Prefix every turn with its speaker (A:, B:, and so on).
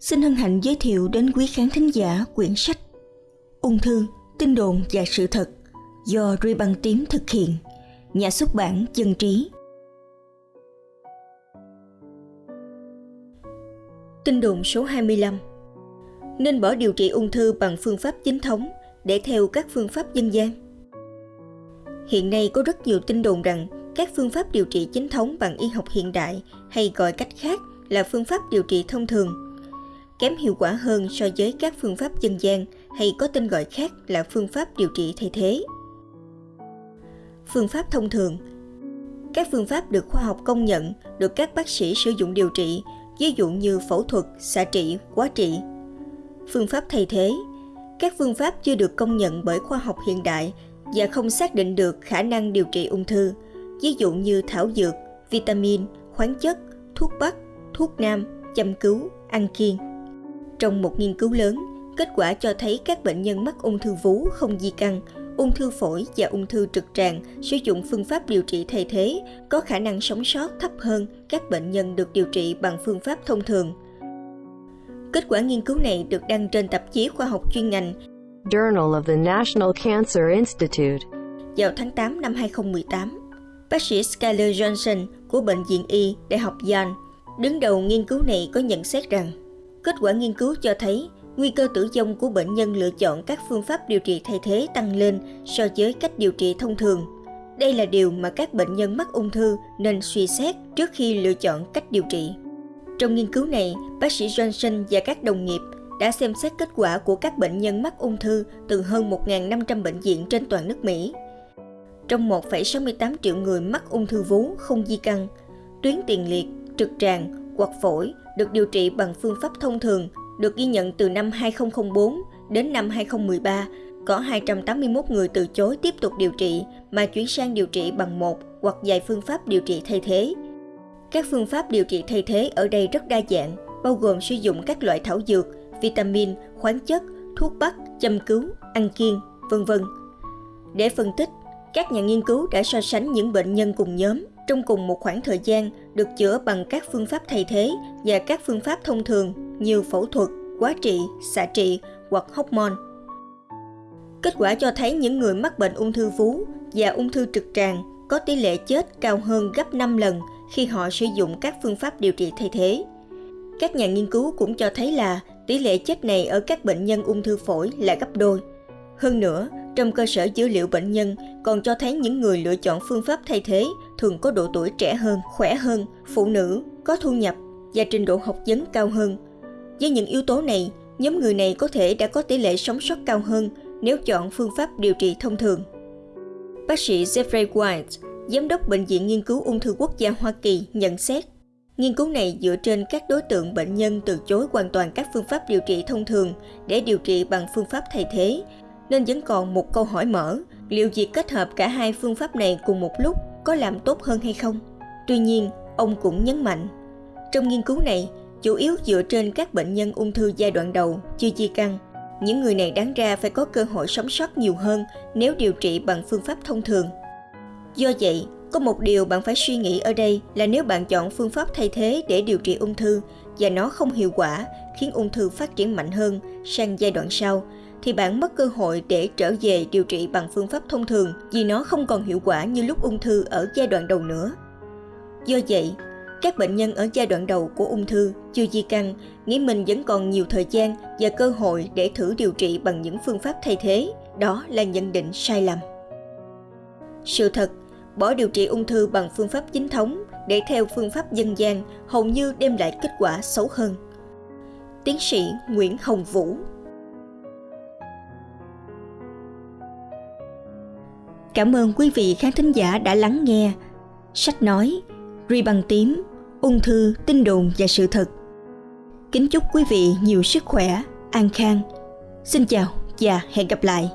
A: xin hân hạnh giới thiệu đến quý khán thính giả quyển sách Ung thư, tin đồn và sự thật do Ruy Băng Tím thực hiện, nhà xuất bản Dân Trí. Tin đồn số 25 Nên bỏ điều trị ung thư bằng phương pháp chính thống để theo các phương pháp dân gian. Hiện nay có rất nhiều tin đồn rằng các phương pháp điều trị chính thống bằng y học hiện đại hay gọi cách khác là phương pháp điều trị thông thường kém hiệu quả hơn so với các phương pháp dân gian hay có tên gọi khác là phương pháp điều trị thay thế. Phương pháp thông thường Các phương pháp được khoa học công nhận, được các bác sĩ sử dụng điều trị, ví dụ như phẫu thuật, xạ trị, quá trị. Phương pháp thay thế Các phương pháp chưa được công nhận bởi khoa học hiện đại và không xác định được khả năng điều trị ung thư, ví dụ như thảo dược, vitamin, khoáng chất, thuốc bắc, thuốc nam, chăm cứu, ăn kiêng. Trong một nghiên cứu lớn, kết quả cho thấy các bệnh nhân mắc ung thư vú không di căn, ung thư phổi và ung thư trực tràng sử dụng phương pháp điều trị thay thế có khả năng sống sót thấp hơn các bệnh nhân được điều trị bằng phương pháp thông thường. Kết quả nghiên cứu này được đăng trên tạp chí khoa học chuyên ngành
B: Journal of the National Cancer Institute
A: vào tháng 8 năm 2018. Bác sĩ Skyler Johnson của Bệnh viện Y Đại học Yale đứng đầu nghiên cứu này có nhận xét rằng Kết quả nghiên cứu cho thấy nguy cơ tử vong của bệnh nhân lựa chọn các phương pháp điều trị thay thế tăng lên so với cách điều trị thông thường. Đây là điều mà các bệnh nhân mắc ung thư nên suy xét trước khi lựa chọn cách điều trị. Trong nghiên cứu này, bác sĩ Johnson và các đồng nghiệp đã xem xét kết quả của các bệnh nhân mắc ung thư từ hơn 1.500 bệnh viện trên toàn nước Mỹ. Trong 1,68 triệu người mắc ung thư vú không di căn, tuyến tiền liệt, trực tràng hoặc phổi được điều trị bằng phương pháp thông thường được ghi nhận từ năm 2004 đến năm 2013 có 281 người từ chối tiếp tục điều trị mà chuyển sang điều trị bằng một hoặc vài phương pháp điều trị thay thế. Các phương pháp điều trị thay thế ở đây rất đa dạng, bao gồm sử dụng các loại thảo dược, vitamin, khoáng chất, thuốc bắc, châm cứu, ăn kiêng, vân vân. Để phân tích, các nhà nghiên cứu đã so sánh những bệnh nhân cùng nhóm trong cùng một khoảng thời gian được chữa bằng các phương pháp thay thế và các phương pháp thông thường như phẫu thuật, quá trị, xạ trị hoặc hormone. Kết quả cho thấy những người mắc bệnh ung thư vú và ung thư trực tràng có tỷ lệ chết cao hơn gấp 5 lần khi họ sử dụng các phương pháp điều trị thay thế. Các nhà nghiên cứu cũng cho thấy là tỷ lệ chết này ở các bệnh nhân ung thư phổi là gấp đôi. Hơn nữa, trong cơ sở dữ liệu bệnh nhân còn cho thấy những người lựa chọn phương pháp thay thế thường có độ tuổi trẻ hơn, khỏe hơn, phụ nữ, có thu nhập và trình độ học vấn cao hơn. Với những yếu tố này, nhóm người này có thể đã có tỷ lệ sống sót cao hơn nếu chọn phương pháp điều trị thông thường. Bác sĩ Jeffrey White, giám đốc Bệnh viện Nghiên cứu Ung thư Quốc gia Hoa Kỳ nhận xét, nghiên cứu này dựa trên các đối tượng bệnh nhân từ chối hoàn toàn các phương pháp điều trị thông thường để điều trị bằng phương pháp thay thế nên vẫn còn một câu hỏi mở, liệu việc kết hợp cả hai phương pháp này cùng một lúc có làm tốt hơn hay không? Tuy nhiên, ông cũng nhấn mạnh, trong nghiên cứu này, chủ yếu dựa trên các bệnh nhân ung thư giai đoạn đầu chưa di căn. Những người này đáng ra phải có cơ hội sống sót nhiều hơn nếu điều trị bằng phương pháp thông thường. Do vậy, có một điều bạn phải suy nghĩ ở đây là nếu bạn chọn phương pháp thay thế để điều trị ung thư và nó không hiệu quả, khiến ung thư phát triển mạnh hơn sang giai đoạn sau, thì bạn mất cơ hội để trở về điều trị bằng phương pháp thông thường vì nó không còn hiệu quả như lúc ung thư ở giai đoạn đầu nữa. Do vậy, các bệnh nhân ở giai đoạn đầu của ung thư chưa di căn nghĩ mình vẫn còn nhiều thời gian và cơ hội để thử điều trị bằng những phương pháp thay thế, đó là nhận định sai lầm. Sự thật, bỏ điều trị ung thư bằng phương pháp chính thống để theo phương pháp dân gian hầu như đem lại kết quả xấu hơn. Tiến sĩ Nguyễn Hồng Vũ Cảm ơn quý vị khán thính giả đã lắng nghe. Sách nói, ri bằng tím, ung thư, tin đồn và sự thật. Kính chúc quý vị nhiều sức khỏe, an khang. Xin chào và hẹn gặp lại.